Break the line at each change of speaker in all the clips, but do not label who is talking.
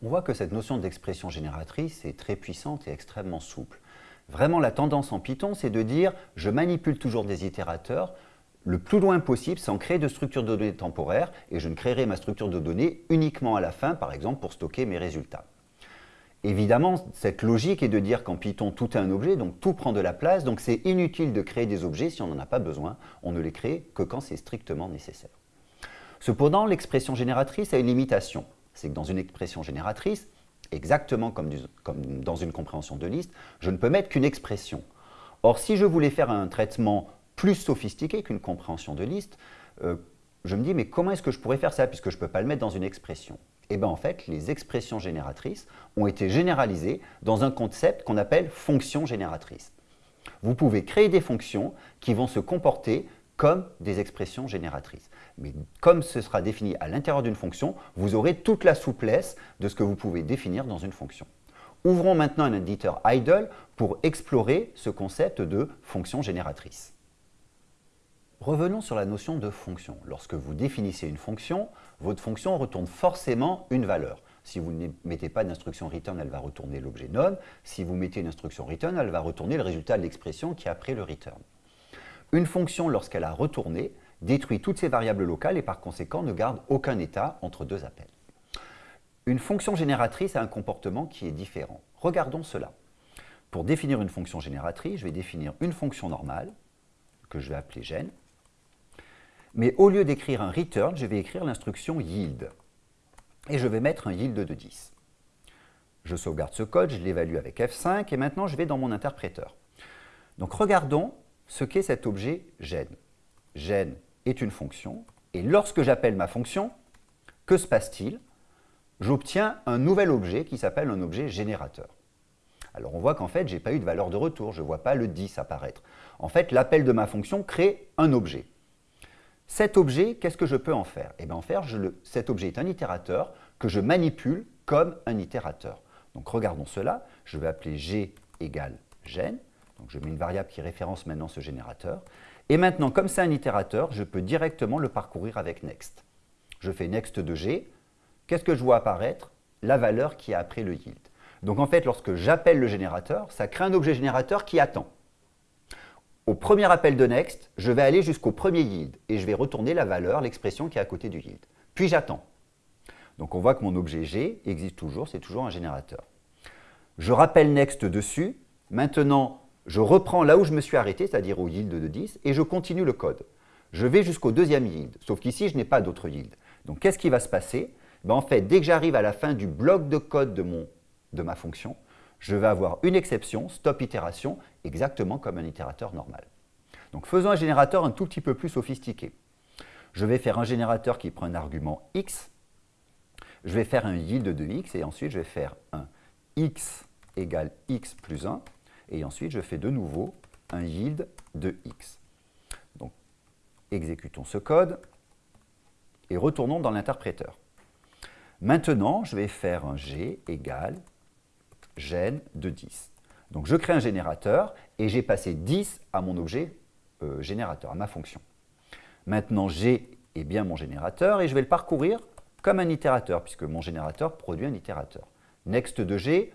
On voit que cette notion d'expression génératrice est très puissante et extrêmement souple. Vraiment, la tendance en Python, c'est de dire « je manipule toujours des itérateurs le plus loin possible sans créer de structure de données temporaire et je ne créerai ma structure de données uniquement à la fin, par exemple, pour stocker mes résultats. » Évidemment, cette logique est de dire qu'en Python, tout est un objet, donc tout prend de la place, donc c'est inutile de créer des objets si on n'en a pas besoin. On ne les crée que quand c'est strictement nécessaire. Cependant, l'expression génératrice a une limitation. C'est que dans une expression génératrice, exactement comme, dans une compréhension de liste, je ne peux mettre qu'une expression. Or, si je voulais faire un traitement plus sophistiqué qu'une compréhension de liste, euh, je me dis, mais comment est-ce que je pourrais faire ça puisque je ne peux pas le mettre dans une expression? Eh bien, en fait, les expressions génératrices ont été généralisées dans un concept qu'on appelle fonction génératrice. Vous pouvez créer des fonctions qui vont se comporter comme des expressions génératrices. Mais comme ce sera défini à l'intérieur d'une fonction, vous aurez toute la souplesse de ce que vous pouvez définir dans une fonction. Ouvrons maintenant un éditeur idle pour explorer ce concept de fonction génératrice. Revenons sur la notion de fonction. Lorsque vous définissez une fonction, votre fonction retourne forcément une valeur. Si vous ne mettez pas d'instruction return, elle va retourner l'objet none. Si vous mettez une instruction return, elle va retourner le résultat de l'expression qui est après le return. Une fonction, lorsqu'elle a retourné, détruit toutes ses variables locales et par conséquent ne garde aucun état entre deux appels. Une fonction génératrice a un comportement qui est différent. Regardons cela. Pour définir une fonction génératrice, je vais définir une fonction normale, que je vais appeler gen, mais au lieu d'écrire un return, je vais écrire l'instruction yield. Et je vais mettre un yield de 10. Je sauvegarde ce code, je l'évalue avec F5, et maintenant je vais dans mon interpréteur. Donc regardons ce qu'est cet objet gen. Gen est une fonction, et lorsque j'appelle ma fonction, que se passe-t-il? J'obtiens un nouvel objet qui s'appelle un objet générateur. Alors on voit qu'en fait, je n'ai pas eu de valeur de retour, je ne vois pas le 10 apparaître. En fait, l'appel de ma fonction crée un objet. Cet objet, qu'est-ce que je peux en faire? Eh bien en faire, cet objet est un itérateur que je manipule comme un itérateur. Donc regardons cela, je vais appeler g égale gen, donc je mets une variable qui référence maintenant ce générateur, et maintenant, comme c'est un itérateur, je peux directement le parcourir avec next. Je fais next de g. Qu'est-ce que je vois apparaître? La valeur qui est après le yield. Donc en fait, lorsque j'appelle le générateur, ça crée un objet générateur qui attend. Au premier appel de next, je vais aller jusqu'au premier yield et je vais retourner la valeur, l'expression qui est à côté du yield. Puis j'attends. Donc on voit que mon objet G existe toujours, c'est toujours un générateur. Je rappelle next dessus. Maintenant, je reprends là où je me suis arrêté, c'est-à-dire au yield de 10, et je continue le code. Je vais jusqu'au deuxième yield, sauf qu'ici, je n'ai pas d'autre yield. Donc, qu'est-ce qui va se passer? Ben, En fait, dès que j'arrive à la fin du bloc de code de, de ma fonction, je vais avoir une exception, stop itération, exactement comme un itérateur normal. Donc, faisons un générateur un tout petit peu plus sophistiqué. Je vais faire un générateur qui prend un argument x, je vais faire un yield de x, et ensuite je vais faire un x égale x plus 1, et ensuite, je fais de nouveau un yield de x. Donc, exécutons ce code et retournons dans l'interpréteur. Maintenant, je vais faire un g égale gen de 10. Donc, je crée un générateur et j'ai passé 10 à mon objet euh, générateur, à ma fonction. Maintenant, g est bien mon générateur et je vais le parcourir comme un itérateur, puisque mon générateur produit un itérateur. Next de g,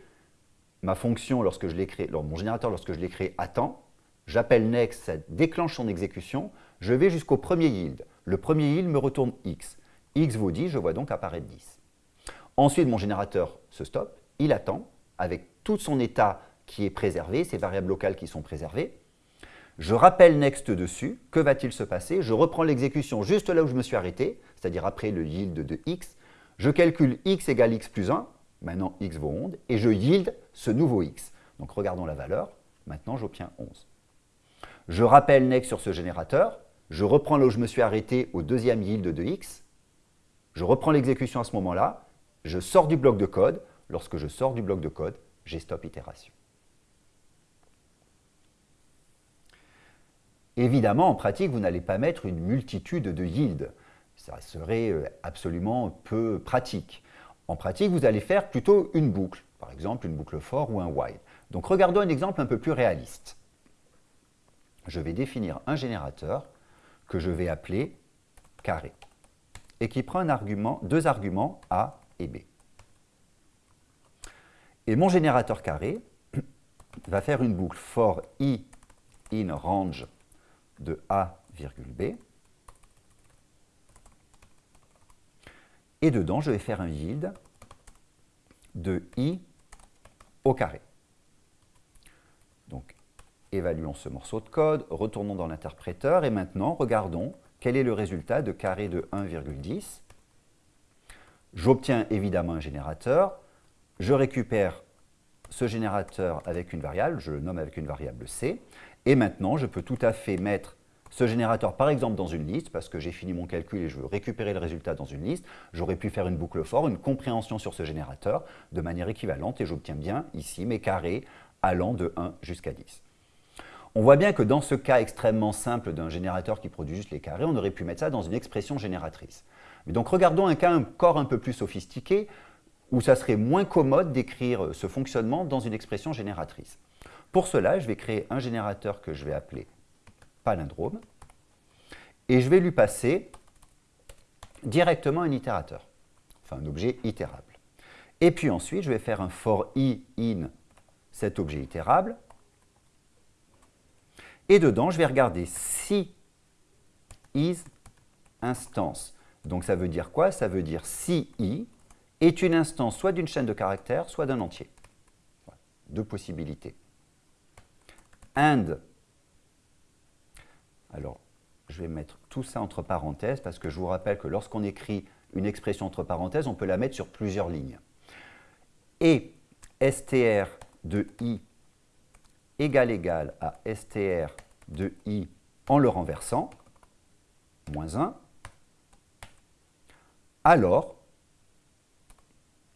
ma fonction, lorsque je l'ai créé, mon générateur, lorsque je l'ai créé, attend. J'appelle next, ça déclenche son exécution. Je vais jusqu'au premier yield. Le premier yield me retourne x. x vaut 10, je vois donc apparaître 10. Ensuite, mon générateur se stoppe, il attend, avec tout son état qui est préservé, ses variables locales qui sont préservées. Je rappelle next dessus, que va-t-il se passer? Je reprends l'exécution juste là où je me suis arrêté, c'est-à-dire après le yield de x. Je calcule x égale x plus 1, Maintenant, x vaut 11, et je yield ce nouveau x. Donc regardons la valeur, maintenant j'obtiens 11. Je rappelle next sur ce générateur, je reprends là où je me suis arrêté au deuxième yield de x, je reprends l'exécution à ce moment-là, je sors du bloc de code, lorsque je sors du bloc de code, j'ai stop itération. Évidemment, en pratique, vous n'allez pas mettre une multitude de yields. Ça serait euh, absolument peu pratique. En pratique, vous allez faire plutôt une boucle, par exemple une boucle for ou un while. Donc regardons un exemple un peu plus réaliste. Je vais définir un générateur que je vais appeler carré et qui prend deux arguments A et B. Et mon générateur carré va faire une boucle for i in range de a, b. Et dedans, je vais faire un yield de i au carré. Donc, évaluons ce morceau de code, retournons dans l'interpréteur et maintenant, regardons quel est le résultat de carré de 1,10. J'obtiens évidemment un générateur, je récupère ce générateur avec une variable, je le nomme avec une variable c, et maintenant je peux tout à fait mettre ce générateur par exemple dans une liste, parce que j'ai fini mon calcul et je veux récupérer le résultat dans une liste, j'aurais pu faire une boucle for, une compréhension sur ce générateur de manière équivalente et j'obtiens bien ici mes carrés allant de 1 jusqu'à 10. On voit bien que dans ce cas extrêmement simple d'un générateur qui produit juste les carrés, on aurait pu mettre ça dans une expression génératrice. Mais donc regardons un cas encore un peu plus sophistiqué, où ça serait moins commode d'écrire ce fonctionnement dans une expression génératrice. Pour cela, je vais créer un générateur que je vais appeler palindrome, et je vais lui passer directement un itérateur, enfin un objet itérable. Et puis ensuite, je vais faire un for i in cet objet itérable, et dedans, je vais regarder si is instance. Donc ça veut dire quoi? Ça veut dire si i est une instance soit d'une chaîne de caractères, soit d'un entier. Deux possibilités. And. Alors, je vais mettre tout ça entre parenthèses parce que je vous rappelle que lorsqu'on écrit une expression entre parenthèses, on peut la mettre sur plusieurs lignes. Et str de i égal égal à str de i en le renversant, moins 1, alors,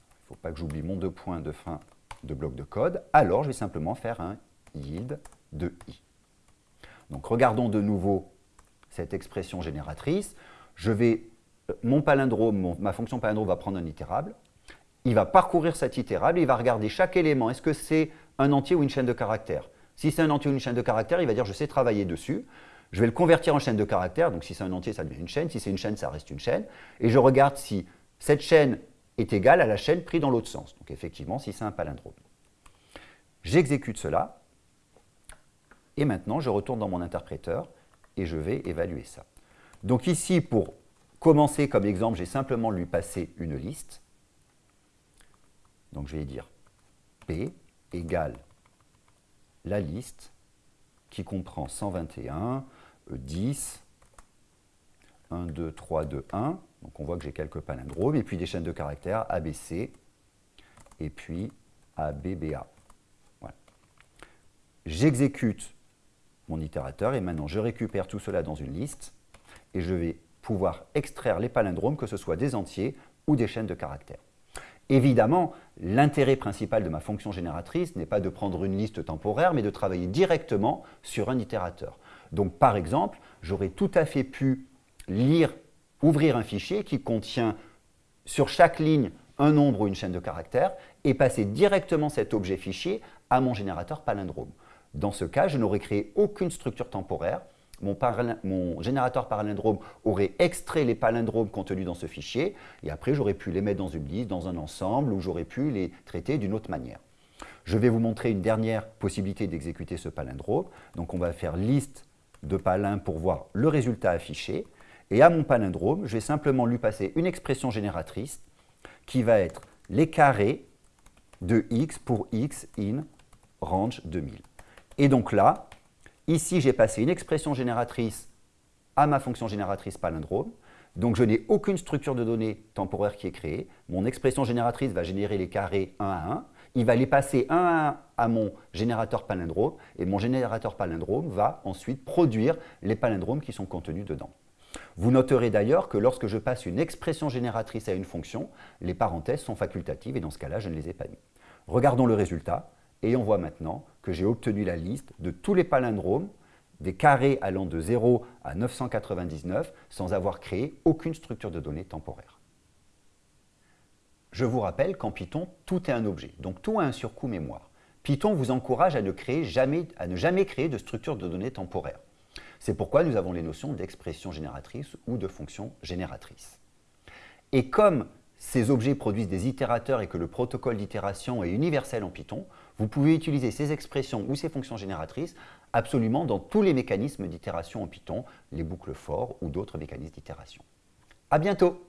il ne faut pas que j'oublie mon deux points de fin de bloc de code, alors je vais simplement faire un yield de i. Regardons de nouveau cette expression génératrice. Je vais, euh, mon palindrome, ma fonction palindrome va prendre un itérable, il va parcourir cet itérable, il va regarder chaque élément, est-ce que c'est un entier ou une chaîne de caractères? Si c'est un entier ou une chaîne de caractères, il va dire je sais travailler dessus. Je vais le convertir en chaîne de caractères, donc si c'est un entier, ça devient une chaîne, si c'est une chaîne, ça reste une chaîne. Et je regarde si cette chaîne est égale à la chaîne prise dans l'autre sens. Donc effectivement, si c'est un palindrome. J'exécute cela, et maintenant je retourne dans mon interpréteur, et je vais évaluer ça. Donc ici, pour commencer comme exemple, j'ai simplement lui passé une liste. Donc je vais dire P égale la liste qui comprend 121, 10, 1, 2, 3, 2, 1. Donc on voit que j'ai quelques palindromes, et puis des chaînes de caractères ABC, et puis ABBA. Voilà. J'exécute mon itérateur, et maintenant je récupère tout cela dans une liste, et je vais pouvoir extraire les palindromes, que ce soit des entiers ou des chaînes de caractères. Évidemment, l'intérêt principal de ma fonction génératrice n'est pas de prendre une liste temporaire, mais de travailler directement sur un itérateur. Donc par exemple, j'aurais tout à fait pu lire, ouvrir un fichier qui contient sur chaque ligne un nombre ou une chaîne de caractères et passer directement cet objet fichier à mon générateur palindrome. Dans ce cas, je n'aurais créé aucune structure temporaire. Mon, générateur palindrome aurait extrait les palindromes contenus dans ce fichier, et après j'aurais pu les mettre dans une liste, dans un ensemble, ou j'aurais pu les traiter d'une autre manière. Je vais vous montrer une dernière possibilité d'exécuter ce palindrome. Donc on va faire liste de palin pour voir le résultat affiché. Et à mon palindrome, je vais simplement lui passer une expression génératrice qui va être les carrés de x pour x in range 2000. Et donc là, ici, j'ai passé une expression génératrice à ma fonction génératrice palindrome. Donc je n'ai aucune structure de données temporaire qui est créée. Mon expression génératrice va générer les carrés 1 à 1. Il va les passer 1 à 1 à mon générateur palindrome. Et mon générateur palindrome va ensuite produire les palindromes qui sont contenus dedans. Vous noterez d'ailleurs que lorsque je passe une expression génératrice à une fonction, les parenthèses sont facultatives et dans ce cas-là, je ne les ai pas mis. Regardons le résultat. Et on voit maintenant que j'ai obtenu la liste de tous les palindromes des carrés allant de 0 à 999 sans avoir créé aucune structure de données temporaire. Je vous rappelle qu'en Python, tout est un objet, donc tout a un surcoût mémoire. Python vous encourage à ne, jamais, à ne jamais créer de structure de données temporaire. C'est pourquoi nous avons les notions d'expression génératrice ou de fonction génératrice. Et comme ces objets produisent des itérateurs et que le protocole d'itération est universel en Python, vous pouvez utiliser ces expressions ou ces fonctions génératrices absolument dans tous les mécanismes d'itération en Python, les boucles for ou d'autres mécanismes d'itération. À bientôt